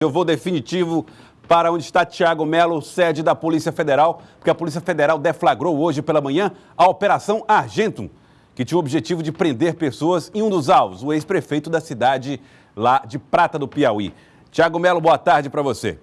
Eu vou definitivo para onde está Tiago Melo, sede da Polícia Federal, porque a Polícia Federal deflagrou hoje pela manhã a Operação Argentum, que tinha o objetivo de prender pessoas em um dos alvos, o ex-prefeito da cidade lá de Prata do Piauí. Tiago Melo, boa tarde para você.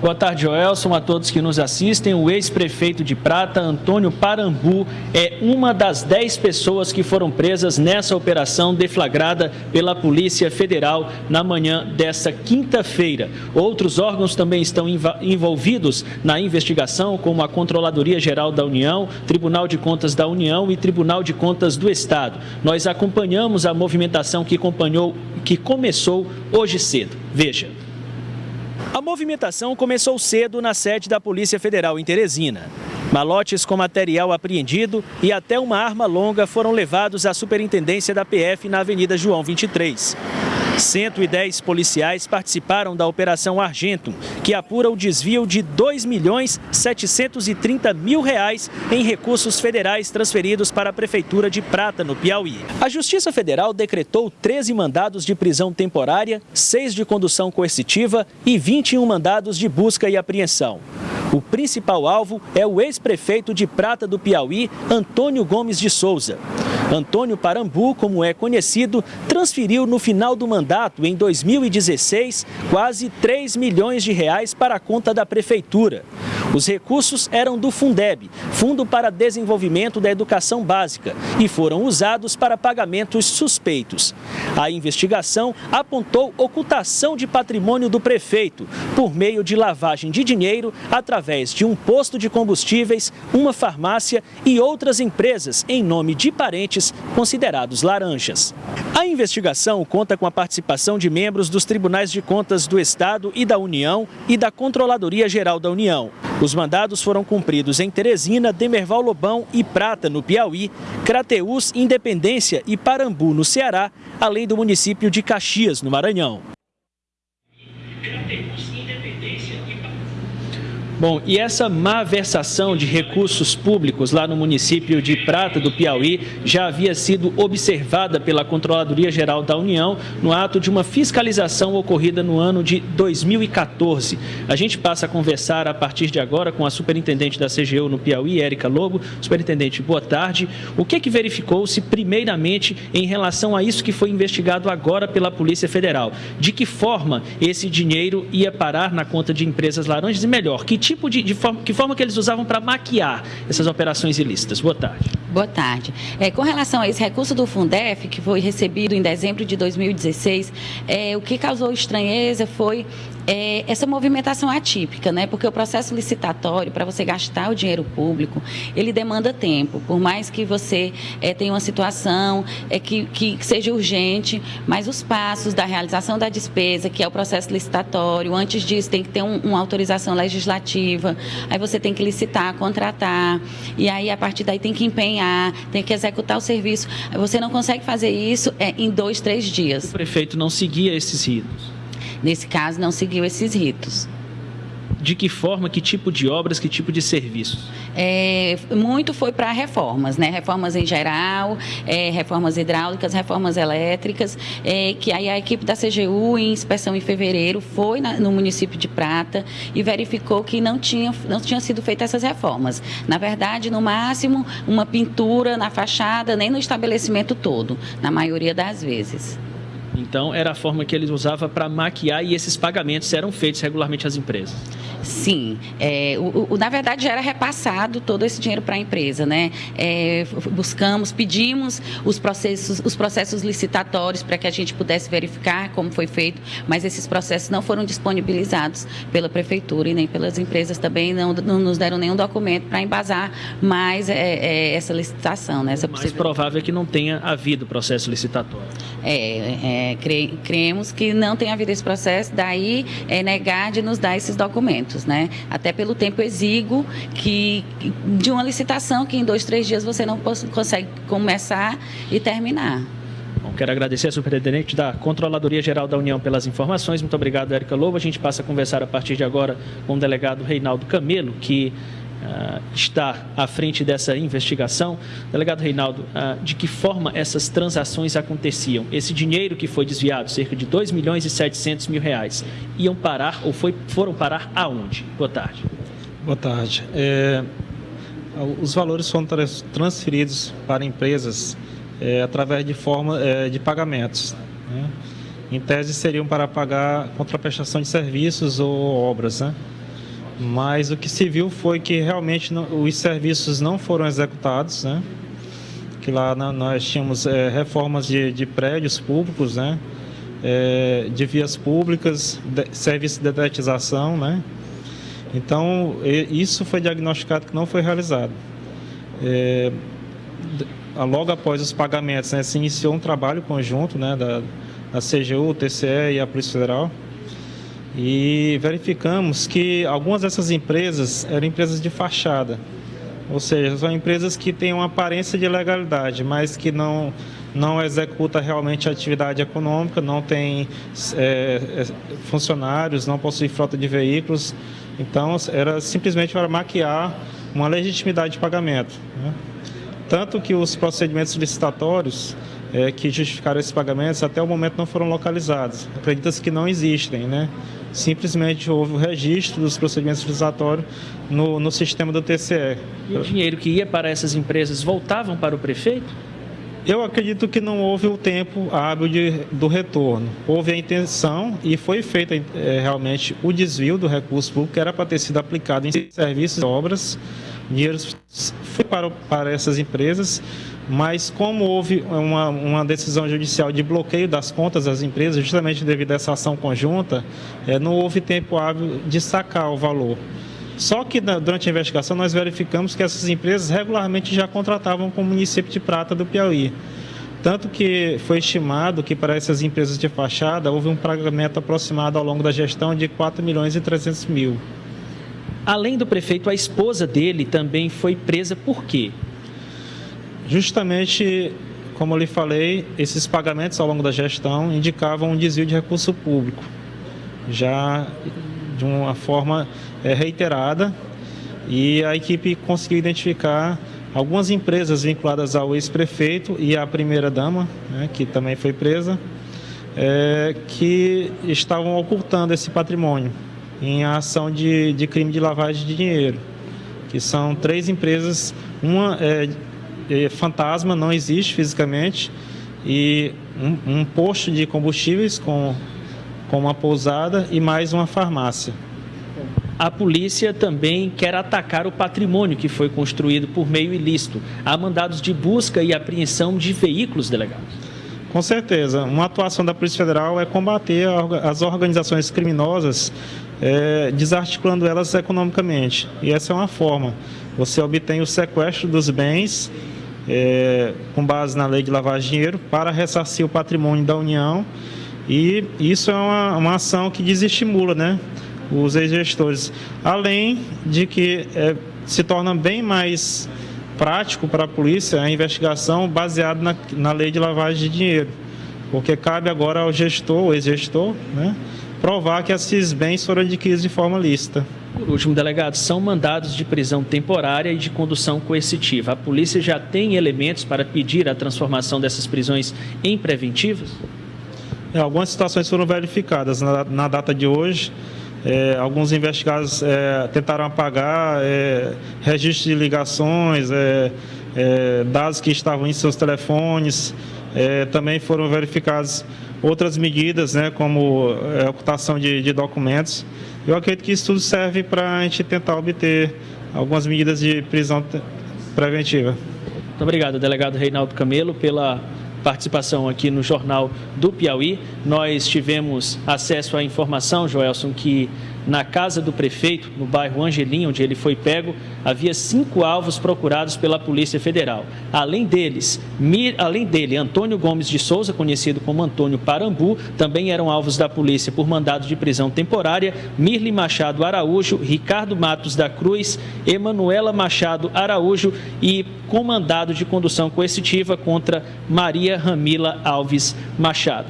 Boa tarde, Joelson, a todos que nos assistem. O ex-prefeito de Prata, Antônio Parambu, é uma das dez pessoas que foram presas nessa operação deflagrada pela Polícia Federal na manhã desta quinta-feira. Outros órgãos também estão envolvidos na investigação, como a Controladoria Geral da União, Tribunal de Contas da União e Tribunal de Contas do Estado. Nós acompanhamos a movimentação que, acompanhou, que começou hoje cedo. Veja. A movimentação começou cedo na sede da Polícia Federal em Teresina. Malotes com material apreendido e até uma arma longa foram levados à superintendência da PF na Avenida João 23. 110 policiais participaram da Operação Argentum, que apura o desvio de 2 milhões 730 mil reais em recursos federais transferidos para a Prefeitura de Prata, no Piauí. A Justiça Federal decretou 13 mandados de prisão temporária, 6 de condução coercitiva e 21 mandados de busca e apreensão. O principal alvo é o ex-prefeito de Prata do Piauí, Antônio Gomes de Souza. Antônio Parambu, como é conhecido, transferiu no final do mandato, em 2016, quase 3 milhões de reais para a conta da prefeitura. Os recursos eram do Fundeb, Fundo para Desenvolvimento da Educação Básica, e foram usados para pagamentos suspeitos. A investigação apontou ocultação de patrimônio do prefeito por meio de lavagem de dinheiro através de um posto de combustíveis, uma farmácia e outras empresas em nome de parentes considerados laranjas. A investigação conta com a participação de membros dos Tribunais de Contas do Estado e da União e da Controladoria Geral da União. Os mandados foram cumpridos em Teresina, Demerval Lobão e Prata, no Piauí, Crateús, Independência e Parambu, no Ceará, além do município de Caxias, no Maranhão. Bom, e essa má versação de recursos públicos lá no município de Prata do Piauí já havia sido observada pela Controladoria Geral da União no ato de uma fiscalização ocorrida no ano de 2014. A gente passa a conversar a partir de agora com a superintendente da CGU no Piauí, Érica Lobo. Superintendente, boa tarde. O que é que verificou-se primeiramente em relação a isso que foi investigado agora pela Polícia Federal? De que forma esse dinheiro ia parar na conta de empresas laranjas e melhor, que tipo de, de forma, que forma que eles usavam para maquiar essas operações ilícitas? Boa tarde. Boa tarde. É, com relação a esse recurso do Fundef, que foi recebido em dezembro de 2016, é, o que causou estranheza foi é, essa movimentação atípica, né? Porque o processo licitatório, para você gastar o dinheiro público, ele demanda tempo. Por mais que você é, tenha uma situação é, que, que seja urgente, mas os passos da realização da despesa, que é o processo licitatório, antes disso tem que ter um, uma autorização legislativa, aí você tem que licitar, contratar, e aí a partir daí tem que empenhar, tem que executar o serviço. Você não consegue fazer isso é, em dois, três dias. O prefeito não seguia esses ritos. Nesse caso, não seguiu esses ritos. De que forma, que tipo de obras, que tipo de serviços? É, muito foi para reformas, né? Reformas em geral, é, reformas hidráulicas, reformas elétricas, é, que aí a equipe da CGU, em inspeção em fevereiro, foi na, no município de Prata e verificou que não tinha, não tinha sido feitas essas reformas. Na verdade, no máximo, uma pintura na fachada, nem no estabelecimento todo, na maioria das vezes. Então, era a forma que eles usavam para maquiar e esses pagamentos eram feitos regularmente às empresas. Sim, é, o, o, na verdade já era repassado todo esse dinheiro para a empresa, né? É, buscamos, pedimos os processos, os processos licitatórios para que a gente pudesse verificar como foi feito, mas esses processos não foram disponibilizados pela prefeitura e nem pelas empresas também não, não nos deram nenhum documento para embasar mais é, é, essa licitação, né? Essa o mais provável é que não tenha havido processo licitatório. É, é cre, cremos que não tenha havido esse processo, daí é negar de nos dar esses documentos né? Até pelo tempo exíguo que, de uma licitação que em dois, três dias você não consegue começar e terminar. Bom, quero agradecer a superintendente da Controladoria Geral da União pelas informações. Muito obrigado, Érica Lobo. A gente passa a conversar a partir de agora com o delegado Reinaldo Camelo, que uh, está à frente dessa investigação. Delegado Reinaldo, uh, de que forma essas transações aconteciam? Esse dinheiro que foi desviado, cerca de 2 milhões e 700 mil reais, iam parar ou foi, foram parar aonde? Boa tarde. Boa tarde. É, os valores foram transferidos para empresas é, através de forma é, de pagamentos. Né? Em tese seriam para pagar contraprestação de serviços ou obras, né? Mas o que se viu foi que realmente não, os serviços não foram executados, né? Que lá na, nós tínhamos é, reformas de, de, prédios públicos, né? É, de vias públicas, de, serviço de detetização, né? Então, isso foi diagnosticado que não foi realizado. É, logo após os pagamentos, né, se iniciou um trabalho conjunto né, da, da CGU, TCE e a Polícia Federal e verificamos que algumas dessas empresas eram empresas de fachada, ou seja, são empresas que têm uma aparência de legalidade, mas que não não executa realmente a atividade econômica, não tem é, é, funcionários, não possui frota de veículos, então era simplesmente para maquiar uma legitimidade de pagamento. Né? Tanto que os procedimentos licitatórios é, que justificaram esses pagamentos até o momento não foram localizados. Acredita-se que não existem, né? Simplesmente houve o registro dos procedimentos licitatórios no, no sistema do TCE. E o dinheiro que ia para essas empresas voltavam para o prefeito? Eu acredito que não houve o tempo hábil de, do retorno. Houve a intenção e foi feito é, realmente o desvio do recurso público que era para ter sido aplicado em serviços e obras. Dinheiro foi para, para essas empresas mas como houve uma, uma, decisão judicial de bloqueio das contas das empresas, justamente devido a essa ação conjunta, é, não houve tempo hábil de sacar o valor. Só que durante a investigação nós verificamos que essas empresas regularmente já contratavam com o município de Prata do Piauí. Tanto que foi estimado que para essas empresas de fachada houve um pagamento aproximado ao longo da gestão de 4 milhões e 300 mil. Além do prefeito, a esposa dele também foi presa por quê? Justamente, como eu lhe falei, esses pagamentos ao longo da gestão indicavam um desvio de recurso público, já de uma forma é, reiterada, e a equipe conseguiu identificar algumas empresas vinculadas ao ex-prefeito e à primeira-dama, né, que também foi presa, é, que estavam ocultando esse patrimônio em ação de, de crime de lavagem de dinheiro, que são três empresas, uma é, fantasma não existe fisicamente e um, um posto de combustíveis com, com uma pousada e mais uma farmácia. A polícia também quer atacar o patrimônio que foi construído por meio ilícito. Há mandados de busca e apreensão de veículos delegados. Com certeza. Uma atuação da Polícia Federal é combater as organizações criminosas, é, desarticulando elas economicamente. E essa é uma forma. Você obtém o sequestro dos bens é, com base na lei de lavagem de dinheiro para ressarcir o patrimônio da União e isso é uma, uma ação que desestimula né, os ex-gestores. Além de que é, se torna bem mais prático para a polícia a investigação baseada na, na lei de lavagem de dinheiro, porque cabe agora ao gestor, ex-gestor, né, provar que esses bens foram adquiridos de forma lícita. Por último, delegado, são mandados de prisão temporária e de condução coercitiva. A polícia já tem elementos para pedir a transformação dessas prisões em preventivas? É, algumas situações foram verificadas na, na data de hoje. É, alguns investigados é, tentaram apagar é, registros de ligações, é, é, dados que estavam em seus telefones. também foram verificadas outras medidas, né, como ocultação de, de documentos. Eu acredito que isso tudo serve para a gente tentar obter algumas medidas de prisão preventiva. Muito obrigado, delegado Reinaldo Camelo, pela participação aqui no Jornal do Piauí. Nós tivemos acesso à informação, Joelson, que na casa do prefeito, no bairro Angelim, onde ele foi pego, havia cinco alvos procurados pela Polícia Federal. Além deles, Mir, além dele, Antônio Gomes de Souza, conhecido como Antônio Parambu, também eram alvos da polícia por mandado de prisão temporária, Mirli Machado Araújo, Ricardo Matos da Cruz, Emanuela Machado Araújo e com mandado de condução coercitiva contra Maria Ramila Alves Machado.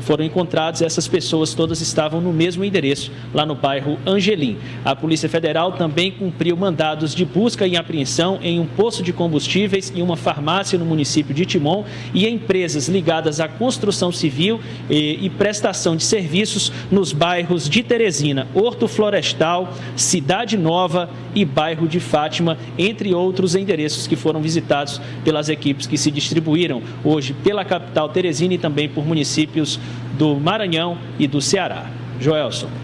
Foram encontrados. Essas pessoas todas estavam no mesmo endereço, lá no bairro Angelim. A Polícia Federal também cumpriu mandados de busca e apreensão em um posto de combustíveis e uma farmácia no município de Timon e empresas ligadas à construção civil e, e prestação de serviços nos bairros de Teresina, Horto Florestal, Cidade Nova e bairro de Fátima, entre outros endereços que foram visitados pelas equipes que se distribuíram hoje pela capital Teresina e também por municípios do Maranhão e do Ceará. Joelson.